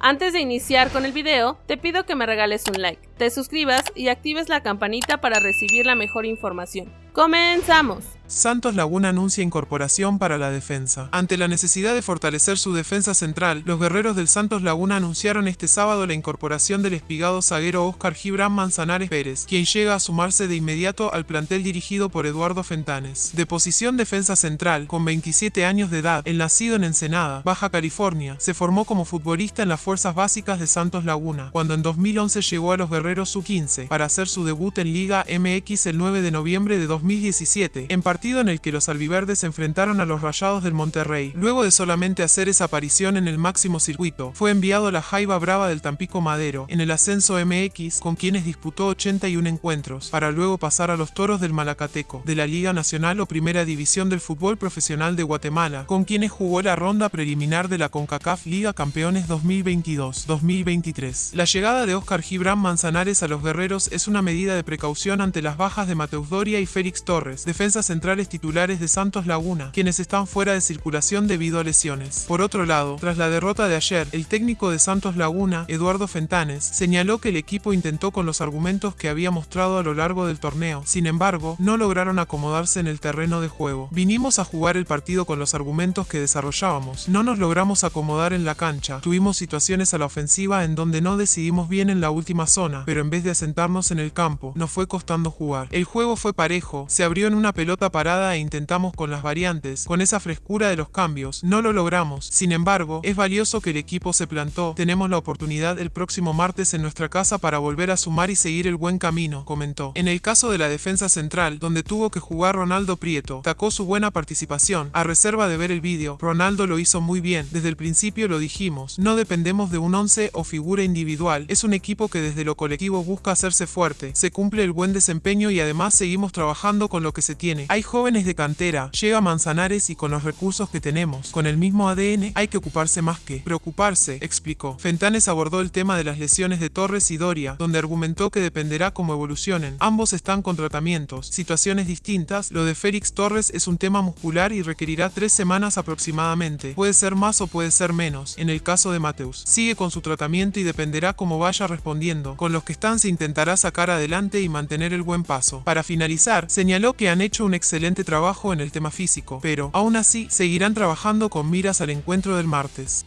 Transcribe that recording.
Antes de iniciar con el video, te pido que me regales un like, te suscribas y actives la campanita para recibir la mejor información. ¡Comenzamos! Santos Laguna anuncia incorporación para la defensa. Ante la necesidad de fortalecer su defensa central, los guerreros del Santos Laguna anunciaron este sábado la incorporación del espigado zaguero Oscar Gibran Manzanares Pérez, quien llega a sumarse de inmediato al plantel dirigido por Eduardo Fentanes. De posición defensa central, con 27 años de edad, el nacido en Ensenada, Baja California, se formó como futbolista en las fuerzas básicas de Santos Laguna, cuando en 2011 llegó a los guerreros Sub-15 para hacer su debut en Liga MX el 9 de noviembre de 2017, en partido en el que los albiverdes enfrentaron a los Rayados del Monterrey. Luego de solamente hacer esa aparición en el máximo circuito, fue enviado a la Jaiba Brava del Tampico Madero, en el ascenso MX, con quienes disputó 81 encuentros, para luego pasar a los Toros del Malacateco, de la Liga Nacional o Primera División del Fútbol Profesional de Guatemala, con quienes jugó la ronda preliminar de la CONCACAF Liga Campeones 2022-2023. La llegada de Oscar Gibran Manzanares a los guerreros es una medida de precaución ante las bajas de Mateus Doria y Félix Torres, defensas centrales titulares de Santos Laguna, quienes están fuera de circulación debido a lesiones. Por otro lado, tras la derrota de ayer, el técnico de Santos Laguna, Eduardo Fentanes, señaló que el equipo intentó con los argumentos que había mostrado a lo largo del torneo, sin embargo, no lograron acomodarse en el terreno de juego. Vinimos a jugar el partido con los argumentos que desarrollábamos, no nos logramos acomodar en la cancha, tuvimos situaciones a la ofensiva en donde no decidimos bien en la última zona, pero en vez de asentarnos en el campo, nos fue costando jugar. El juego fue parejo, se abrió en una pelota parada e intentamos con las variantes, con esa frescura de los cambios, no lo logramos. Sin embargo, es valioso que el equipo se plantó, tenemos la oportunidad el próximo martes en nuestra casa para volver a sumar y seguir el buen camino, comentó. En el caso de la defensa central, donde tuvo que jugar Ronaldo Prieto, tacó su buena participación. A reserva de ver el vídeo, Ronaldo lo hizo muy bien, desde el principio lo dijimos, no dependemos de un 11 o figura individual, es un equipo que desde lo busca hacerse fuerte, se cumple el buen desempeño y además seguimos trabajando con lo que se tiene. Hay jóvenes de cantera, llega Manzanares y con los recursos que tenemos, con el mismo ADN, hay que ocuparse más que preocuparse, explicó. Fentanes abordó el tema de las lesiones de Torres y Doria, donde argumentó que dependerá cómo evolucionen. Ambos están con tratamientos, situaciones distintas, lo de Félix Torres es un tema muscular y requerirá tres semanas aproximadamente, puede ser más o puede ser menos, en el caso de Mateus. Sigue con su tratamiento y dependerá cómo vaya respondiendo, con los que están se intentará sacar adelante y mantener el buen paso. Para finalizar, señaló que han hecho un excelente trabajo en el tema físico, pero, aún así, seguirán trabajando con miras al encuentro del martes.